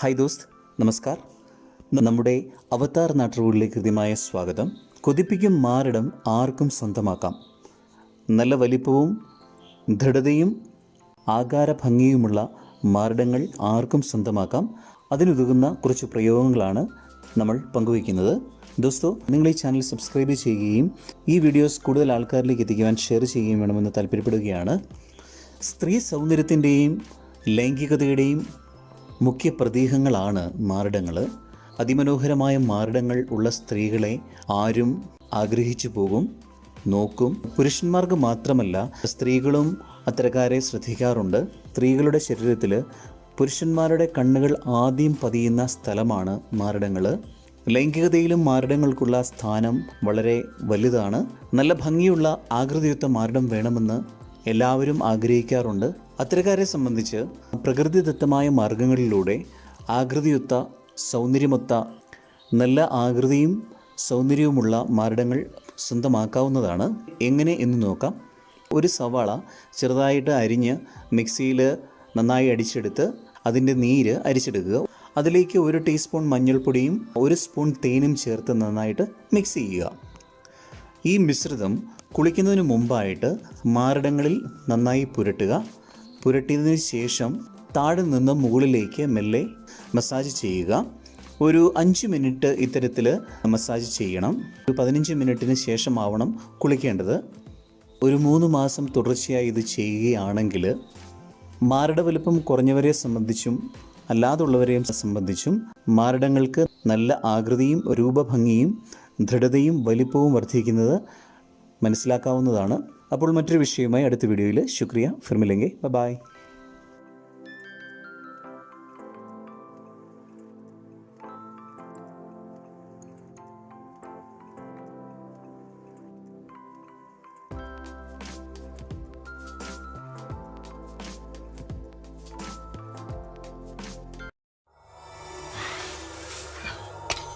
Hi ദോസ്ത് നമസ്കാർ. നമ്മുടെ അവതാർ നാട്ടുകളിലേക്ക് കൃത്യമായ സ്വാഗതം. കൊതിപ്പിക്കും മാറിടം ആർക്കും സ്വന്തമാക്കാം. നല്ല വലിപ്പവും ദൃഢതയും ആകാരഭംഗിയുമുള്ള മാറിടങ്ങൾ ആർക്കും സ്വന്തമാക്കാം. അതിനുതകുന്ന കുറച്ച് പ്രയോഗങ്ങളാണ് നമ്മൾ പങ്കുവയ്ക്കുന്നത്. ദോസ്തോ നിങ്ങൾ ഈ ചാനൽ സബ്സ്ക്രൈബ് ചെയ്യുകയും ഈ വീഡിയോസ് കൂടുതൽ ആൾക്കാരിലേക്ക് എത്തിക്കുവാൻ ഷെയർ ചെയ്യുകയും വേണമെന്ന് താല്പര്യപ്പെടുകയാണ്. സ്ത്രീ സൗന്ദര്യത്തിന്റെയും ലൈംഗികതയുടെയും മുഖ്യ പ്രതീകങ്ങളാണ് മാറിടങ്ങൾ അതിമനോഹരമായ മാറിടങ്ങൾ ഉള്ള സ്ത്രീകളെ ആരും ആഗ്രഹിച്ചു പോകും നോക്കും. പുരുഷന്മാർക്ക് മാത്രമല്ല സ്ത്രീകളും അത്തരക്കാരെ ശ്രദ്ധിക്കാറുണ്ട്. സ്ത്രീകളുടെ ശരീരത്തിൽ പുരുഷന്മാരുടെ കണ്ണുകൾ ആദ്യം പതിയുന്ന സ്ഥലമാണ് മാറിടങ്ങൾ ലൈംഗികതയിലും മാറിടങ്ങൾക്കുള്ള സ്ഥാനം വളരെ വലുതാണ്. നല്ല ഭംഗിയുള്ള ആകൃതിയുക്ത മാറിടം വേണമെന്ന് എല്ലാവരും ആഗ്രഹിക്കാറുണ്ട്. അത്തരക്കാരെ സംബന്ധിച്ച് പ്രകൃതിദത്തമായ മാർഗങ്ങളിലൂടെ ആകൃതിയൊത്ത സൗന്ദര്യമൊത്ത നല്ല ആകൃതിയും സൗന്ദര്യവുമുള്ള മാരടങ്ങൾ സ്വന്തമാക്കാവുന്നതാണ്. എങ്ങനെ എന്ന് നോക്കാം. ഒരു സവാള ചെറുതായിട്ട് അരിഞ്ഞ് മിക്സിയിൽ നന്നായി അടിച്ചെടുത്ത് അതിന്റെ നീര് അരിച്ചെടുക്കുക. അതിലേക്ക് ഒരു ടീസ്പൂൺ മഞ്ഞൾപ്പൊടിയും ഒരു സ്പൂൺ തേനും ചേർത്ത് നന്നായിട്ട് മിക്സ് ചെയ്യുക. ഈ മിശ്രിതം കുളിക്കുന്നതിന് മുമ്പായിട്ട് മാരടങ്ങളിൽ നന്നായി പുരട്ടുക. പുരട്ടിയതിന് ശേഷം താഴെ നിന്ന് മുകളിലേക്ക് മെല്ലെ മസാജ് ചെയ്യുക. ഒരു അഞ്ച് മിനിറ്റ് ഇത്തരത്തിൽ മസാജ് ചെയ്യണം. ഒരു പതിനഞ്ച് മിനിറ്റിന് ശേഷമാവണം കുളിക്കേണ്ടത്. ഒരു മൂന്ന് മാസം തുടർച്ചയായി ഇത് ചെയ്യുകയാണെങ്കിൽ മാരട വലുപ്പം കുറഞ്ഞവരെ സംബന്ധിച്ചും അല്ലാതുള്ളവരെയും സംബന്ധിച്ചും മാരടങ്ങൾക്ക് നല്ല ആകൃതിയും രൂപഭംഗിയും ദൃഢതയും വലിപ്പവും വർദ്ധിക്കുന്നത് മനസ്സിലാക്കാവുന്നതാണ്. അപ്പോൾ മറ്റൊരു വിഷയവുമായി അടുത്ത വീഡിയോയിൽ ശുക്രിയ. ഫിർമിലെങ്കെ ബൈ.